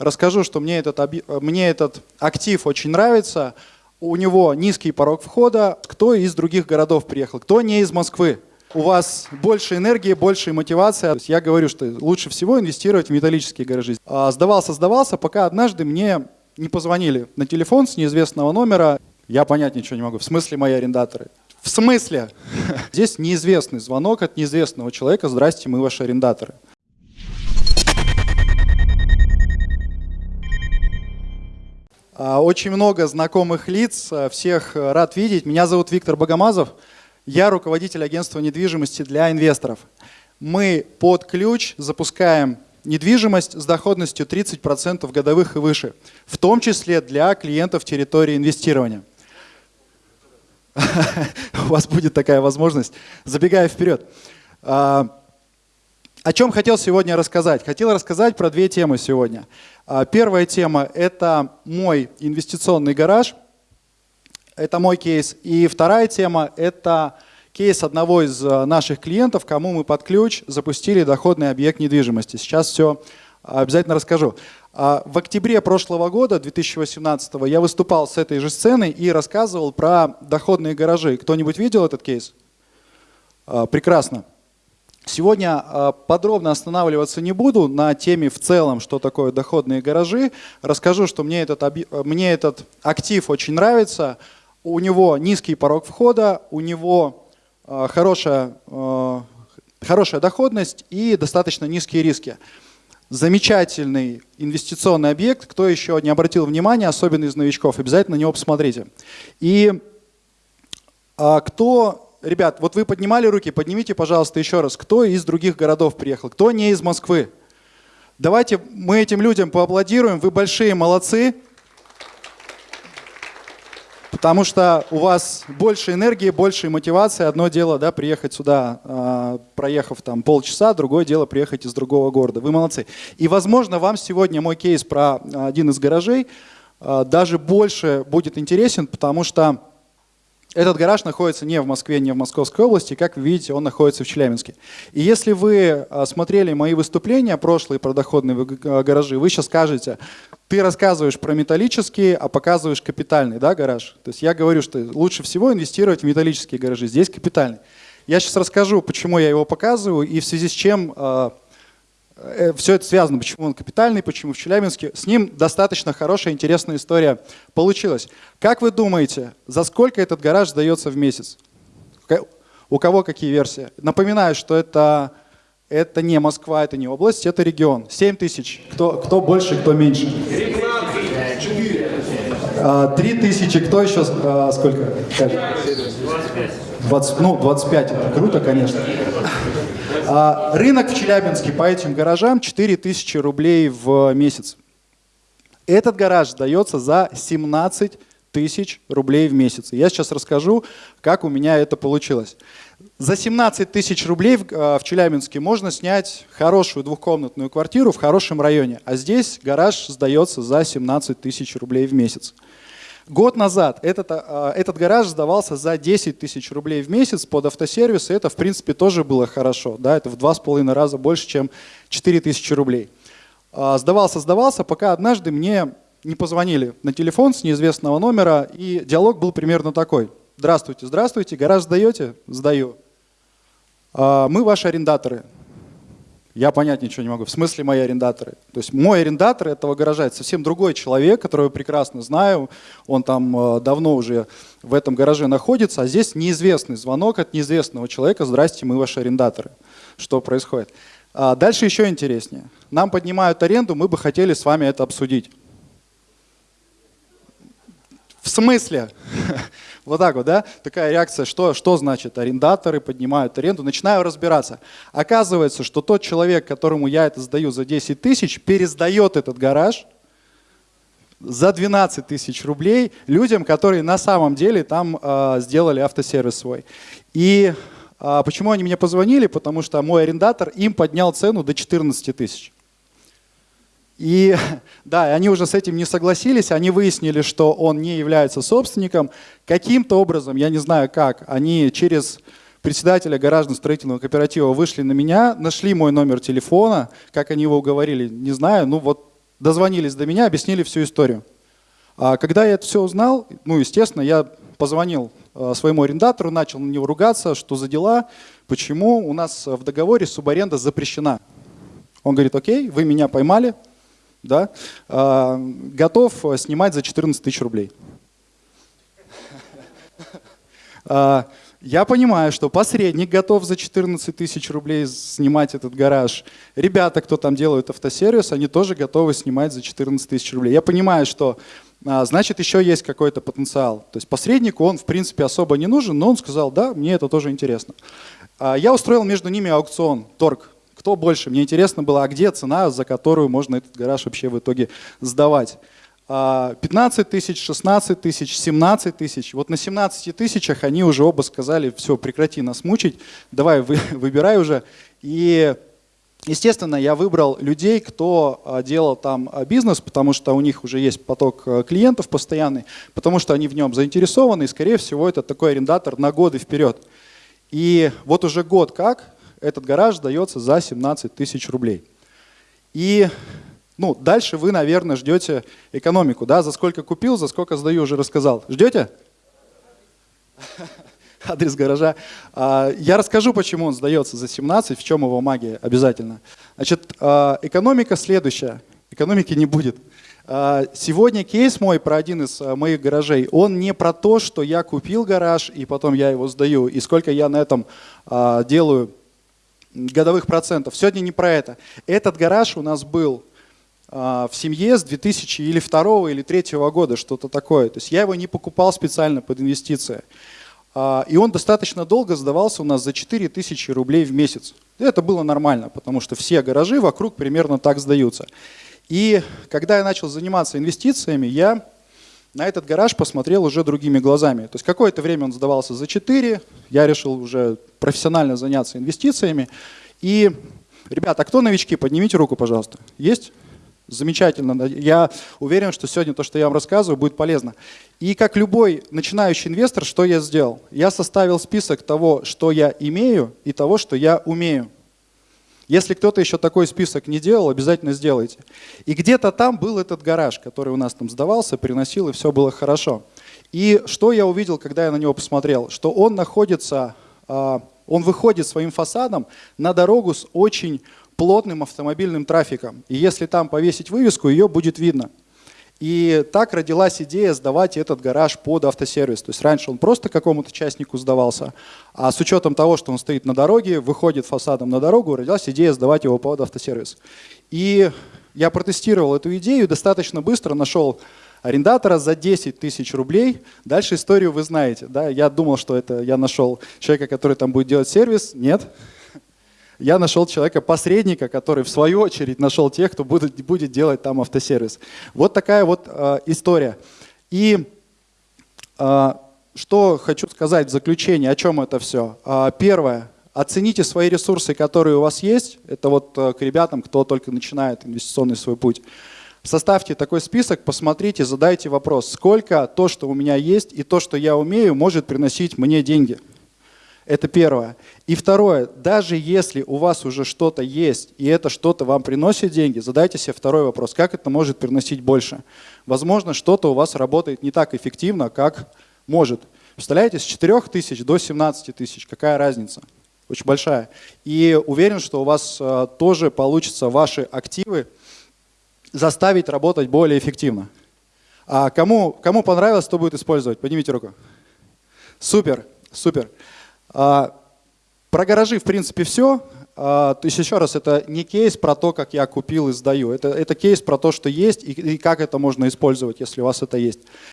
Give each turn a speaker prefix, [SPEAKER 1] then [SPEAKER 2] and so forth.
[SPEAKER 1] Расскажу, что мне этот, мне этот актив очень нравится. У него низкий порог входа. Кто из других городов приехал? Кто не из Москвы? У вас больше энергии, больше мотивации. Я говорю, что лучше всего инвестировать в металлические гаражи. А, сдавался, сдавался, пока однажды мне не позвонили на телефон с неизвестного номера. Я понять ничего не могу. В смысле мои арендаторы? В смысле? Здесь неизвестный звонок от неизвестного человека. Здрасте, мы ваши арендаторы. Очень много знакомых лиц, а, всех э, рад видеть. Меня зовут Виктор Богомазов, я руководитель агентства недвижимости для инвесторов. Мы под ключ запускаем недвижимость с доходностью 30% годовых и выше, в том числе для клиентов территории инвестирования. У вас будет такая возможность. Забегая вперед. О чем хотел сегодня рассказать? Хотел рассказать про две темы сегодня. А, первая тема – это мой инвестиционный гараж. Это мой кейс. И вторая тема – это кейс одного из а, наших клиентов, кому мы под ключ запустили доходный объект недвижимости. Сейчас все обязательно расскажу. А, в октябре прошлого года, 2018, я выступал с этой же сцены и рассказывал про доходные гаражи. Кто-нибудь видел этот кейс? Прекрасно. Сегодня а, подробно останавливаться не буду на теме в целом, что такое доходные гаражи. Расскажу, что мне этот, мне этот актив очень нравится. У него низкий порог входа, у него хорошая, хорошая доходность и достаточно низкие риски замечательный инвестиционный объект. Кто еще не обратил внимания, особенно из новичков, обязательно на него посмотрите. И кто, ребят, вот вы поднимали руки, поднимите, пожалуйста, еще раз, кто из других городов приехал, кто не из Москвы. Давайте мы этим людям поаплодируем, вы большие молодцы. Потому что у вас больше энергии, больше мотивации. Одно дело, да, приехать сюда, э, проехав там полчаса, другое дело приехать из другого города. Вы молодцы. И, возможно, вам сегодня мой кейс про один из гаражей э, даже больше будет интересен, потому что этот гараж находится не в Москве, не в Московской области, как вы видите, он находится в Челябинске. И если вы смотрели мои выступления прошлые про доходные гаражи, вы сейчас скажете, ты рассказываешь про металлические, а показываешь капитальный да, гараж. То есть я говорю, что лучше всего инвестировать в металлические гаражи, здесь капитальный. Я сейчас расскажу, почему я его показываю и в связи с чем Э, все это связано, почему он капитальный, почему в Челябинске. С ним достаточно хорошая, интересная история получилась. Как вы думаете, за сколько этот гараж сдается в месяц? У кого какие версии? Напоминаю, что это, это не Москва, это не область, это регион. 7 тысяч. Кто, кто больше, кто меньше? 3 а, тысячи. Кто еще? А, сколько? 25. 20, ну, 25 это круто, конечно. А, рынок в Челябинске по этим гаражам 4000 рублей в месяц. Этот гараж сдается за 17 тысяч рублей в месяц. Я сейчас расскажу, как у меня это получилось. За 17 тысяч рублей в, а, в Челябинске можно снять хорошую двухкомнатную квартиру в хорошем районе, а здесь гараж сдается за 17 тысяч рублей в месяц. Год назад этот, а, этот гараж сдавался за 10 тысяч рублей в месяц под автосервис, и это, в принципе, тоже было хорошо. Да, это в два с половиной раза больше, чем 4 тысячи рублей. А, сдавался, сдавался, пока однажды мне не позвонили на телефон с неизвестного номера, и диалог был примерно такой. Здравствуйте, здравствуйте, гараж сдаете? Сдаю. «А, мы ваши арендаторы. Я понять ничего не могу. В смысле мои арендаторы? То есть мой арендатор этого гаража это совсем другой человек, которого я прекрасно знаю. Он там э, давно уже в этом гараже находится, а здесь неизвестный звонок от неизвестного человека. Здрасте, мы ваши арендаторы. Что происходит? А дальше еще интереснее. Нам поднимают аренду, мы бы хотели с вами это обсудить. В смысле? Вот так вот, да? Такая реакция, что, что значит арендаторы поднимают аренду. Начинаю разбираться. Оказывается, что тот человек, которому я это сдаю за 10 тысяч, пересдает этот гараж за 12 тысяч рублей людям, которые на самом деле там э, сделали автосервис свой. И э, почему они мне позвонили? Потому что мой арендатор им поднял цену до 14 тысяч. И да, они уже с этим не согласились, они выяснили, что он не является собственником. Каким-то образом, я не знаю как, они через председателя гаражно-строительного кооператива вышли на меня, нашли мой номер телефона, как они его уговорили, не знаю, ну вот дозвонились до меня, объяснили всю историю. А когда я это все узнал, ну, естественно, я позвонил э, своему арендатору, начал на него ругаться, что за дела, почему у нас в договоре субаренда запрещена. Он говорит, окей, вы меня поймали, да, э, готов снимать за 14 тысяч рублей. А, я понимаю, что посредник готов за 14 тысяч рублей снимать этот гараж. Ребята, кто там делают автосервис, они тоже готовы снимать за 14 тысяч рублей. Я понимаю, что а, значит еще есть какой-то потенциал. То есть посреднику он в принципе особо не нужен, но он сказал, да, мне это тоже интересно. А, я устроил между ними аукцион, торг. Кто больше? Мне интересно было, а где цена, за которую можно этот гараж вообще в итоге сдавать. 15 тысяч, 16 тысяч, 17 тысяч. Вот на 17 тысячах они уже оба сказали, все, прекрати нас мучить, давай вы, выбирай уже. И, естественно, я выбрал людей, кто а, делал там а, бизнес, потому что у них уже есть поток а, клиентов постоянный, потому что они в нем заинтересованы, и, скорее всего, это такой арендатор на годы вперед. И вот уже год как этот гараж дается за 17 тысяч рублей. И ну, дальше вы, наверное, ждете экономику, да? За сколько купил, за сколько сдаю, уже рассказал. Ждете? Адрес гаража. А, я расскажу, почему он сдается за 17, в чем его магия обязательно. Значит, а, экономика следующая. Экономики не будет. А, сегодня кейс мой про один из моих гаражей, он не про то, что я купил гараж и потом я его сдаю, и сколько я на этом делаю годовых процентов. Сегодня не про это. Этот гараж у нас был а, в семье с 2000 или 2 или 3 года, что-то такое. То есть я его не покупал специально под инвестиции. А, и он достаточно долго сдавался у нас за 4000 рублей в месяц. Это было нормально, потому что все гаражи вокруг примерно так сдаются. И когда я начал заниматься инвестициями, я на этот гараж посмотрел уже другими глазами. То есть какое-то время он сдавался за 4, я решил уже профессионально заняться инвестициями. И, ребята, а кто новички? Поднимите руку, пожалуйста. Есть? Замечательно. Я уверен, что сегодня то, что я вам рассказываю, будет полезно. И как любой начинающий инвестор, что я сделал? Я составил список того, что я имею, и того, что я умею. Если кто-то еще такой список не делал, обязательно сделайте. И где-то там был этот гараж, который у нас там сдавался, приносил, и все было хорошо. И что я увидел, когда я на него посмотрел? Что он находится, а, он выходит своим фасадом на дорогу с очень плотным автомобильным трафиком. И если там повесить вывеску, ее будет видно. И так родилась идея сдавать этот гараж под автосервис. То есть раньше он просто какому-то частнику сдавался, а с учетом того, что он стоит на дороге, выходит фасадом на дорогу, родилась идея сдавать его под автосервис. И я протестировал эту идею, достаточно быстро нашел арендатора за 10 тысяч рублей. Дальше историю вы знаете. Да? Я думал, что это я нашел человека, который там будет делать сервис. Нет, я нашел человека-посредника, который в свою очередь нашел тех, кто будет, будет делать там автосервис. Вот такая вот э, история. И э, что хочу сказать в заключение, о чем это все. Э, первое. Оцените свои ресурсы, которые у вас есть. Это вот э, к ребятам, кто только начинает инвестиционный свой путь. Составьте такой список, посмотрите, задайте вопрос, сколько то, что у меня есть, и то, что я умею, может приносить мне деньги. Это первое. И второе, даже если у вас уже что-то есть, и это что-то вам приносит деньги, задайте себе второй вопрос, как это может приносить больше. Возможно, что-то у вас работает не так эффективно, как может. Представляете, с 4 тысяч до 17 тысяч, какая разница? Очень большая. И уверен, что у вас а, тоже получится ваши активы заставить работать более эффективно. А кому, кому понравилось, кто будет использовать? Поднимите руку. Супер, супер. А, про гаражи, в принципе, все. А, то есть, еще раз, это не кейс про то, как я купил и сдаю. Это, это кейс про то, что есть и, и как это можно использовать, если у вас это есть.